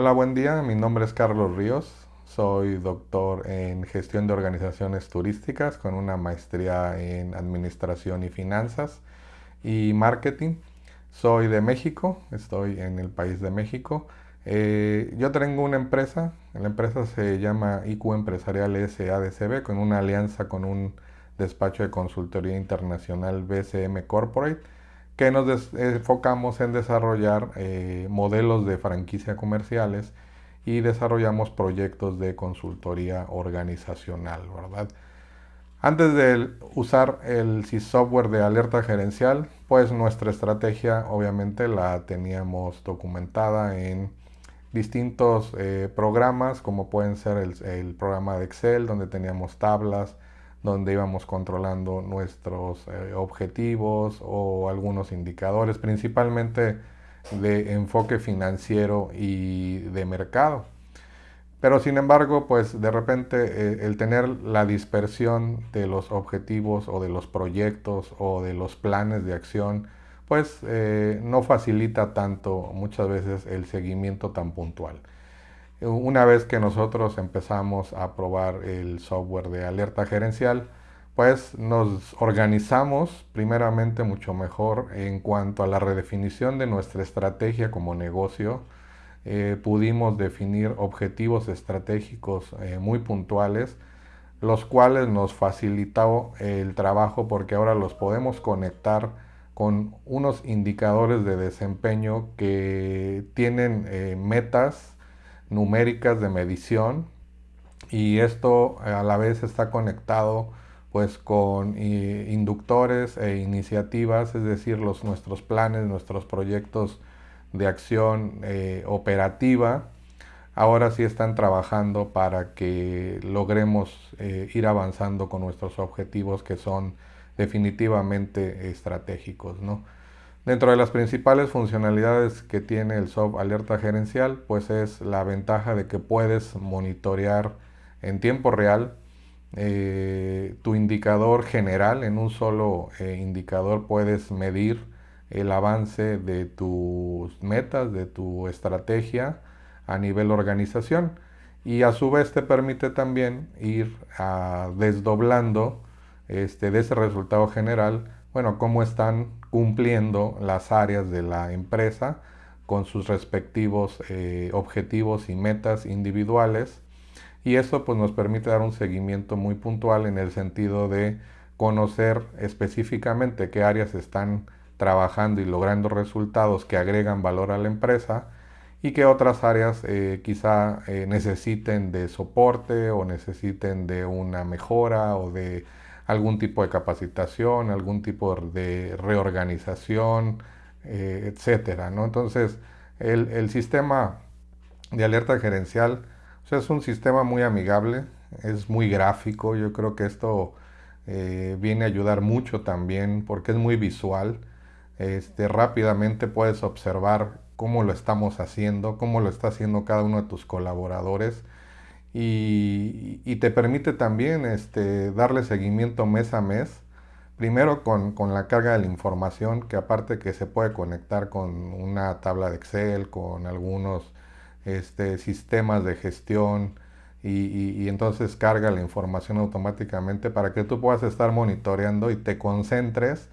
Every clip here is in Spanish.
Hola, buen día. Mi nombre es Carlos Ríos. Soy doctor en gestión de organizaciones turísticas con una maestría en administración y finanzas y marketing. Soy de México, estoy en el país de México. Eh, yo tengo una empresa, la empresa se llama IQ Empresarial SADCB con una alianza con un despacho de consultoría internacional BCM Corporate que nos enfocamos en desarrollar eh, modelos de franquicia comerciales y desarrollamos proyectos de consultoría organizacional, ¿verdad? Antes de usar el software de alerta gerencial, pues nuestra estrategia obviamente la teníamos documentada en distintos eh, programas, como pueden ser el programa de Excel, donde teníamos tablas, donde íbamos controlando nuestros eh, objetivos o algunos indicadores, principalmente de enfoque financiero y de mercado. Pero sin embargo, pues de repente eh, el tener la dispersión de los objetivos o de los proyectos o de los planes de acción, pues eh, no facilita tanto muchas veces el seguimiento tan puntual. Una vez que nosotros empezamos a probar el software de alerta gerencial, pues nos organizamos primeramente mucho mejor en cuanto a la redefinición de nuestra estrategia como negocio. Eh, pudimos definir objetivos estratégicos eh, muy puntuales, los cuales nos facilitó el trabajo porque ahora los podemos conectar con unos indicadores de desempeño que tienen eh, metas numéricas de medición y esto a la vez está conectado pues con eh, inductores e iniciativas, es decir, los, nuestros planes, nuestros proyectos de acción eh, operativa, ahora sí están trabajando para que logremos eh, ir avanzando con nuestros objetivos que son definitivamente estratégicos. ¿no? Dentro de las principales funcionalidades que tiene el SOP Alerta Gerencial, pues es la ventaja de que puedes monitorear en tiempo real eh, tu indicador general. En un solo eh, indicador puedes medir el avance de tus metas, de tu estrategia a nivel organización. Y a su vez te permite también ir ah, desdoblando este, de ese resultado general, bueno, cómo están cumpliendo las áreas de la empresa con sus respectivos eh, objetivos y metas individuales. Y eso pues nos permite dar un seguimiento muy puntual en el sentido de conocer específicamente qué áreas están trabajando y logrando resultados que agregan valor a la empresa y qué otras áreas eh, quizá eh, necesiten de soporte o necesiten de una mejora o de algún tipo de capacitación, algún tipo de reorganización, eh, etcétera. ¿no? Entonces, el, sistema de alerta gerencial es un sistema muy amigable, es muy gráfico. Yo creo que esto eh, viene a ayudar mucho también porque es muy visual. Este, rápidamente puedes observar cómo lo estamos haciendo, cómo lo está haciendo cada uno de tus colaboradores y, te permite también este, darle seguimiento mes a mes. Primero con, la carga de la información, que aparte que se puede conectar con una tabla de Excel, con algunos este, sistemas de gestión, y, entonces carga la información automáticamente para que tú puedas estar monitoreando y te concentres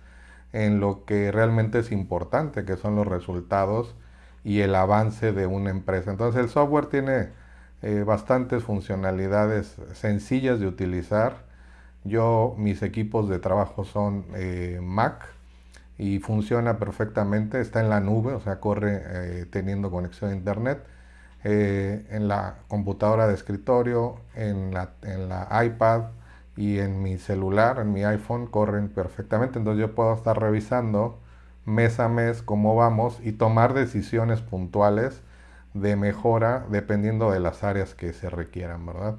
en lo que realmente es importante, que son los resultados y el avance de una empresa. Entonces el software tiene eh, bastantes funcionalidades sencillas de utilizar. Yo, mis equipos de trabajo son eh, Mac y funciona perfectamente, está en la nube, o sea, corre eh, teniendo conexión a internet. en la computadora de escritorio, en la, en la iPad y en mi celular, en mi iPhone, corren perfectamente. Entonces yo puedo estar revisando mes a mes cómo vamos y tomar decisiones puntuales de mejora dependiendo de las áreas que se requieran, ¿verdad?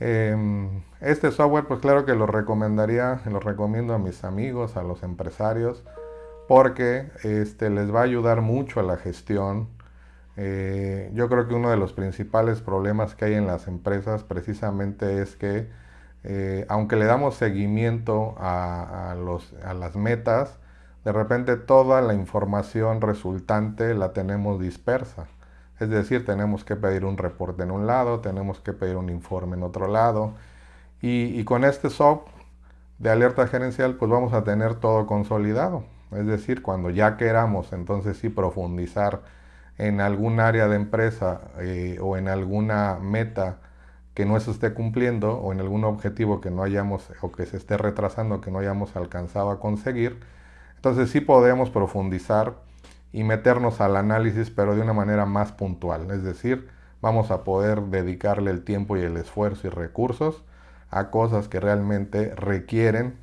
Em, este software, pues claro que lo recomendaría, lo recomiendo a mis amigos, a los empresarios, porque este, les va a ayudar mucho a la gestión. Eh, yo creo que uno de los principales problemas que hay en las empresas precisamente es que, eh, aunque le damos seguimiento a, los, a las metas, de repente toda la información resultante la tenemos dispersa. Es decir, tenemos que pedir un reporte en un lado, tenemos que pedir un informe en otro lado. Y, con este SOP de alerta gerencial, pues vamos a tener todo consolidado. Es decir, cuando ya queramos entonces sí profundizar en algún área de empresa eh, o en alguna meta que no se esté cumpliendo o en algún objetivo que no hayamos o que se esté retrasando que no hayamos alcanzado a conseguir, entonces sí podemos profundizar y meternos al análisis pero de una manera más puntual, es decir, vamos a poder dedicarle el tiempo y el esfuerzo y recursos a cosas que realmente requieren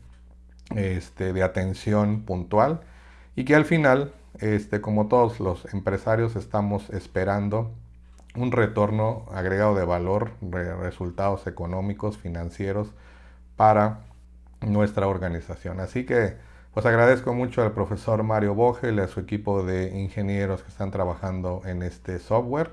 este, de atención puntual y que al final, este, como todos los empresarios, estamos esperando un retorno agregado de valor, resultados económicos, financieros para nuestra organización. Así que pues agradezco mucho al profesor Mario Bogel y a su equipo de ingenieros que están trabajando en este software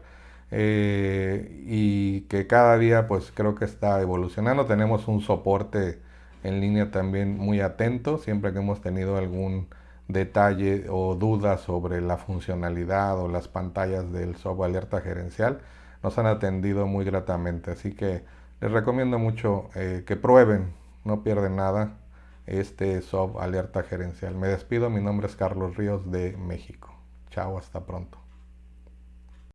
eh, y que cada día pues creo que está evolucionando. Tenemos un soporte en línea también muy atento, siempre que hemos tenido algún detalle o dudas sobre la funcionalidad o las pantallas del software alerta gerencial, nos han atendido muy gratamente. Así que les recomiendo mucho eh, que prueben, no pierden nada, este software alerta gerencial. Me despido, mi nombre es Carlos Ríos de México. Chao, hasta pronto.